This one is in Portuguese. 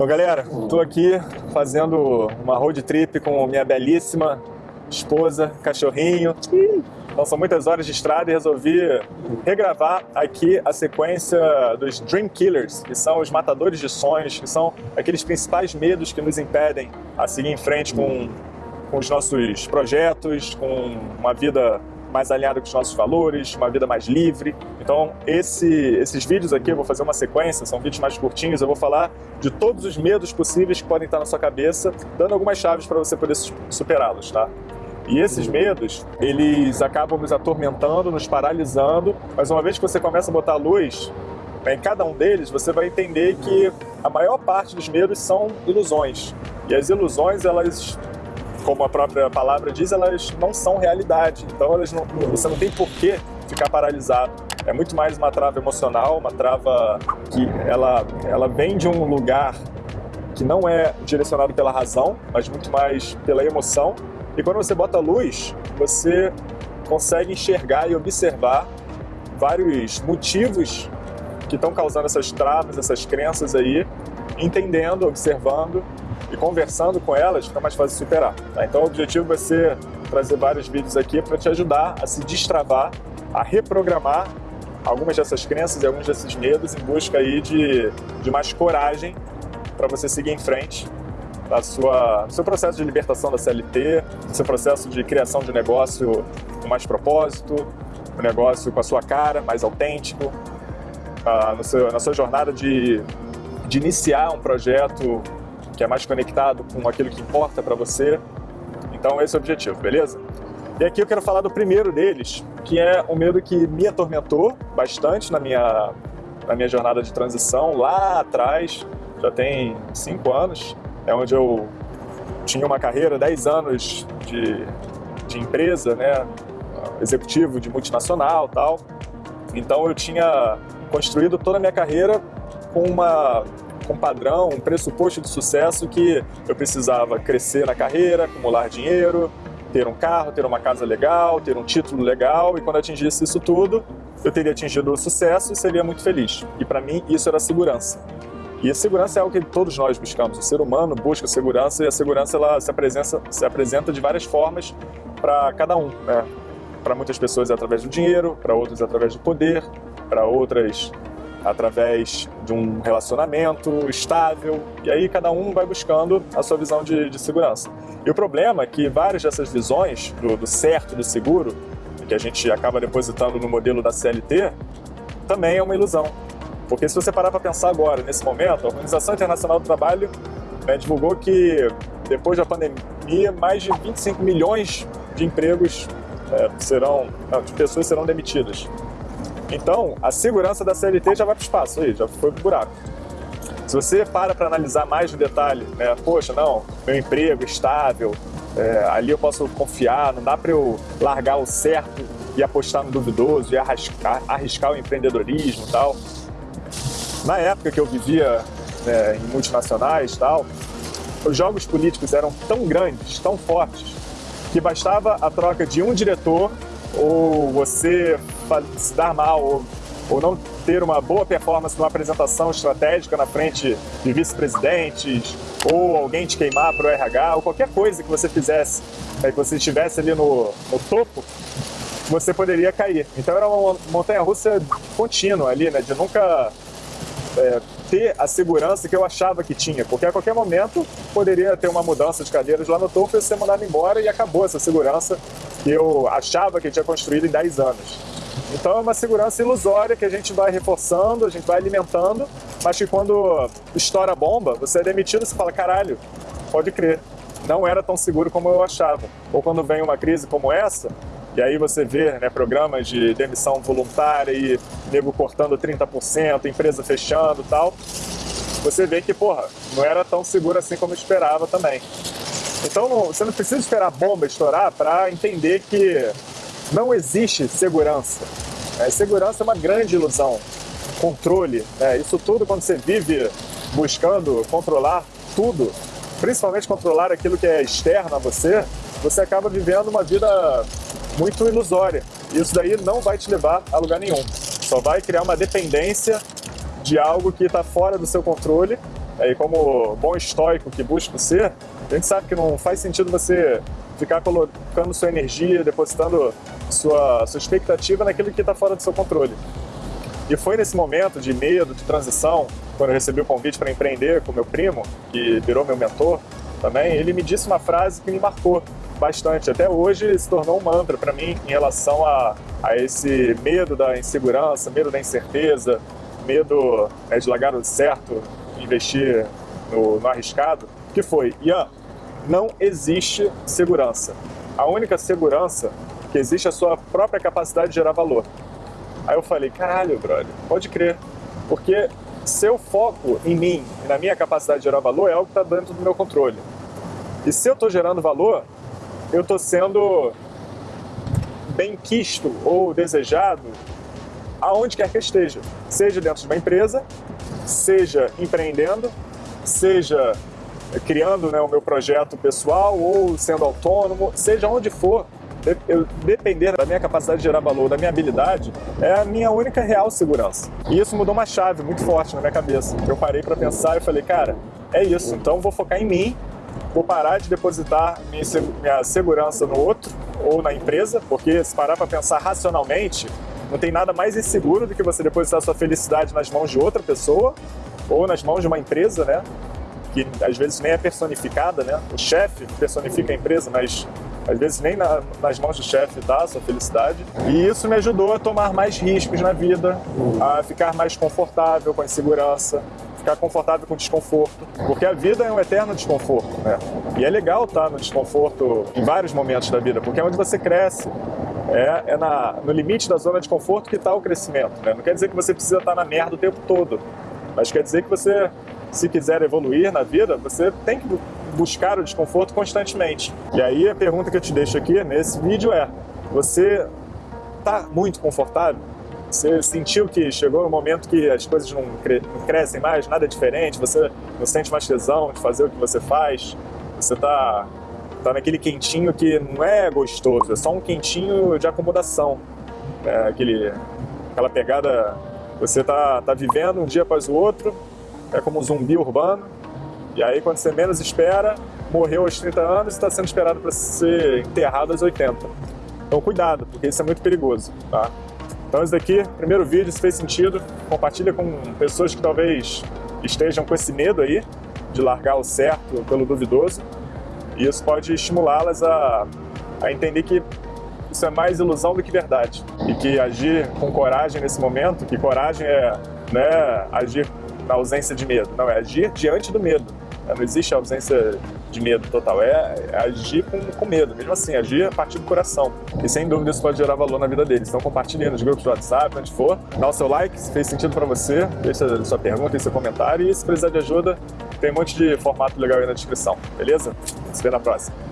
Bom, galera, estou aqui fazendo uma road trip com minha belíssima esposa, cachorrinho. Então são muitas horas de estrada e resolvi regravar aqui a sequência dos Dream Killers, que são os matadores de sonhos, que são aqueles principais medos que nos impedem a seguir em frente com, com os nossos projetos, com uma vida mais alinhado com os nossos valores, uma vida mais livre. Então, esse, esses vídeos aqui, eu vou fazer uma sequência, são vídeos mais curtinhos, eu vou falar de todos os medos possíveis que podem estar na sua cabeça, dando algumas chaves para você poder superá-los, tá? E esses medos, eles acabam nos atormentando, nos paralisando, mas uma vez que você começa a botar luz em cada um deles, você vai entender que a maior parte dos medos são ilusões. E as ilusões, elas como a própria palavra diz, elas não são realidade. Então elas não, você não tem por que ficar paralisado. É muito mais uma trava emocional, uma trava que ela, ela vem de um lugar que não é direcionado pela razão, mas muito mais pela emoção. E quando você bota luz, você consegue enxergar e observar vários motivos que estão causando essas travas, essas crenças aí, entendendo, observando conversando com elas fica mais fácil superar. Tá? Então o objetivo vai ser trazer vários vídeos aqui para te ajudar a se destravar, a reprogramar algumas dessas crenças e alguns desses medos em busca aí de, de mais coragem para você seguir em frente no sua, seu processo de libertação da CLT, no seu processo de criação de negócio com mais propósito, um negócio com a sua cara, mais autêntico, no seu, na sua jornada de, de iniciar um projeto que é mais conectado com aquilo que importa para você. Então esse é o objetivo, beleza? E aqui eu quero falar do primeiro deles, que é um medo que me atormentou bastante na minha, na minha jornada de transição, lá atrás, já tem cinco anos, é onde eu tinha uma carreira, 10 anos de, de empresa, né, executivo de multinacional tal. Então eu tinha construído toda a minha carreira com uma um padrão, um pressuposto de sucesso que eu precisava crescer na carreira, acumular dinheiro, ter um carro, ter uma casa legal, ter um título legal e quando atingisse isso tudo, eu teria atingido o sucesso e seria muito feliz. E para mim isso era segurança. E a segurança é algo que todos nós buscamos. O ser humano busca segurança e a segurança ela se apresenta, se apresenta de várias formas para cada um. Né? Para muitas pessoas é através do dinheiro, para outros é através do poder, para outras através de um relacionamento estável, e aí cada um vai buscando a sua visão de, de segurança. E o problema é que várias dessas visões do, do certo, do seguro, que a gente acaba depositando no modelo da CLT, também é uma ilusão. Porque se você parar para pensar agora, nesse momento, a Organização Internacional do Trabalho né, divulgou que depois da pandemia, mais de 25 milhões de empregos é, serão, não, de pessoas serão demitidas. Então, a segurança da CLT já vai para o espaço aí, já foi para o buraco. Se você para para analisar mais no detalhe, né, poxa, não, meu emprego estável, é, ali eu posso confiar, não dá para eu largar o certo e apostar no duvidoso e arriscar, arriscar o empreendedorismo e tal. Na época que eu vivia né, em multinacionais e tal, os jogos políticos eram tão grandes, tão fortes, que bastava a troca de um diretor ou você se dar mal, ou, ou não ter uma boa performance numa apresentação estratégica na frente de vice-presidentes, ou alguém te queimar para o RH, ou qualquer coisa que você fizesse, né, que você estivesse ali no, no topo, você poderia cair. Então era uma montanha-russa contínua ali, né, de nunca é, ter a segurança que eu achava que tinha, porque a qualquer momento poderia ter uma mudança de cadeiras lá no topo e ser mandado embora e acabou essa segurança que eu achava que tinha construído em 10 anos. Então é uma segurança ilusória que a gente vai reforçando, a gente vai alimentando, mas que quando estoura a bomba, você é demitido e você fala, caralho, pode crer, não era tão seguro como eu achava. Ou quando vem uma crise como essa, e aí você vê né, programas de demissão voluntária e nego cortando 30%, empresa fechando tal, você vê que, porra, não era tão seguro assim como eu esperava também. Então você não precisa esperar a bomba estourar para entender que não existe segurança. É, segurança é uma grande ilusão. Controle, é, isso tudo quando você vive buscando controlar tudo, principalmente controlar aquilo que é externo a você, você acaba vivendo uma vida muito ilusória. Isso daí não vai te levar a lugar nenhum. Só vai criar uma dependência de algo que está fora do seu controle E como bom estoico que busca ser, a gente sabe que não faz sentido você ficar colocando sua energia, depositando sua, sua expectativa naquilo que está fora do seu controle. E foi nesse momento de medo, de transição, quando eu recebi o convite para empreender com meu primo, que virou meu mentor também, ele me disse uma frase que me marcou bastante. Até hoje se tornou um mantra para mim em relação a, a esse medo da insegurança, medo da incerteza, medo né, de largar o certo, investir no, no arriscado, que foi, Ian, não existe segurança. A única segurança que existe a sua própria capacidade de gerar valor. Aí eu falei, caralho, brother, pode crer. Porque seu foco em mim na minha capacidade de gerar valor é algo que está dentro do meu controle. E se eu estou gerando valor, eu estou sendo bem quisto ou desejado aonde quer que eu esteja. Seja dentro de uma empresa, seja empreendendo, seja criando né, o meu projeto pessoal ou sendo autônomo, seja onde for, eu depender da minha capacidade de gerar valor, da minha habilidade, é a minha única real segurança. E isso mudou uma chave muito forte na minha cabeça. Eu parei para pensar e falei, cara, é isso, então vou focar em mim, vou parar de depositar minha, segurança no outro ou na empresa, porque se parar para pensar racionalmente, não tem nada mais inseguro do que você depositar sua felicidade nas mãos de outra pessoa ou nas mãos de uma empresa, né? Que às vezes nem é personificada, né? O chefe personifica a empresa, mas às vezes nem na, nas mãos do chefe tá sua felicidade. E isso me ajudou a tomar mais riscos na vida, a ficar mais confortável com a insegurança, ficar confortável com o desconforto, porque a vida é um eterno desconforto, né? E é legal estar no desconforto em vários momentos da vida, porque é onde você cresce, é, é na, no limite da zona de conforto que está o crescimento, né? Não quer dizer que você precisa estar na merda o tempo todo, mas quer dizer que você, se quiser evoluir na vida, você tem que buscar o desconforto constantemente. E aí a pergunta que eu te deixo aqui nesse vídeo é, você está muito confortável? Você sentiu que chegou no momento que as coisas não, cre não crescem mais, nada é diferente, você não sente mais tesão de fazer o que você faz, você está tá naquele quentinho que não é gostoso, é só um quentinho de acomodação. É aquele, aquela pegada, você tá, tá vivendo um dia após o outro, é como um zumbi urbano, e aí quando você menos espera, morreu aos 30 anos e está sendo esperado para ser enterrado aos 80. Então cuidado, porque isso é muito perigoso, tá? Então esse daqui, primeiro vídeo, se fez sentido, compartilha com pessoas que talvez estejam com esse medo aí de largar o certo pelo duvidoso. E isso pode estimulá-las a, a entender que isso é mais ilusão do que verdade. E que agir com coragem nesse momento, que coragem é né, agir na ausência de medo, não, é agir diante do medo. Não existe ausência de medo total, é, é agir com, com, medo, mesmo assim, agir a partir do coração. E sem dúvida isso pode gerar valor na vida deles. Então compartilhe nos grupos do WhatsApp, onde for, dá o seu like se fez sentido para você, deixa sua pergunta e seu comentário e se precisar de ajuda, tem um monte de formato legal aí na descrição, beleza? Se vê na próxima.